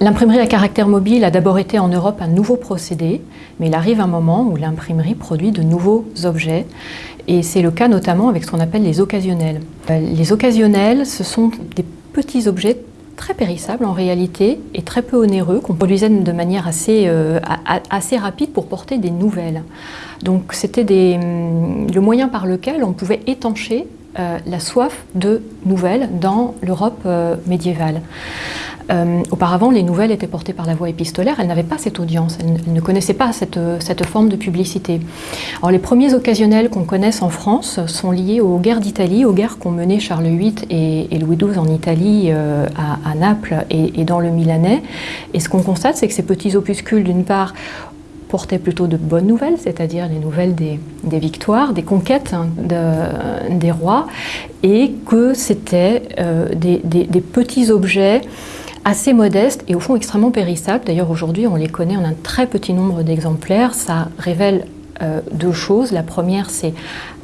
L'imprimerie à caractère mobile a d'abord été en Europe un nouveau procédé, mais il arrive un moment où l'imprimerie produit de nouveaux objets, et c'est le cas notamment avec ce qu'on appelle les occasionnels. Euh, les occasionnels, ce sont des petits objets très périssables en réalité et très peu onéreux qu'on produisait de manière assez, euh, rapide pour porter des nouvelles. Donc c'était hum, le moyen par lequel on pouvait étancher euh, la soif de nouvelles dans l'Europe médiévale. Euh, auparavant, les nouvelles étaient portées par la voie épistolaire, elles n'avaient pas cette audience, elles, ne connaissaient pas cette, cette, forme de publicité. Alors, les premiers occasionnels qu'on connaisse en France sont liés aux guerres d'Italie, aux guerres qu'ont menées Charles VIII et, Louis XII en Italie, euh, à, Naples et, dans le Milanais. Et ce qu'on constate, c'est que ces petits opuscules, d'une part, portaient plutôt de bonnes nouvelles, c'est-à-dire les nouvelles des, victoires, des conquêtes hein, des rois, et que c'était euh, des, des, petits objets assez modestes et au fond extrêmement périssables. D'ailleurs aujourd'hui on les connaît en un très petit nombre d'exemplaires. Ça révèle euh, deux choses. La première c'est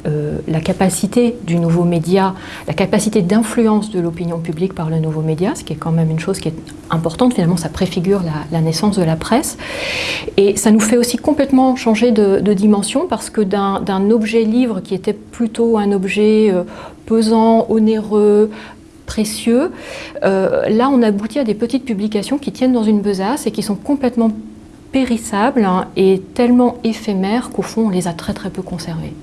euh, la capacité du nouveau média, la capacité d'influence de l'opinion publique par le nouveau média, ce qui est quand même une chose qui est importante, finalement ça préfigure la, naissance de la presse. Et ça nous fait aussi complètement changer de, dimension parce que d'un objet livre qui était plutôt un objet euh, pesant, onéreux, Euh, là, on aboutit à des petites publications qui tiennent dans une besace et qui sont complètement périssables hein, et tellement éphémères qu'au fond, on les a très très peu conservées.